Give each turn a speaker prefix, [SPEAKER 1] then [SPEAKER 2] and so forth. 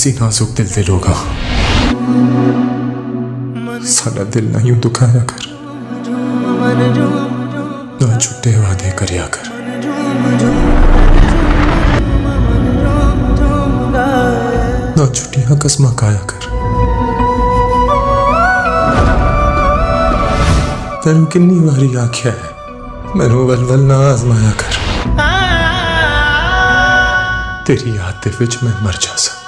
[SPEAKER 1] ऐसी नाजुक दिल दिल होगा सारा दिल ना यूँ दुखाया कर। ना झूठे वादे कर या कर। ना झूठिया कसमा काया कर। तेन किन्नी वारी आख्या है, मैनू वलवल ना आजमाया कर। तेरी आतिफ मैं मर जा सकता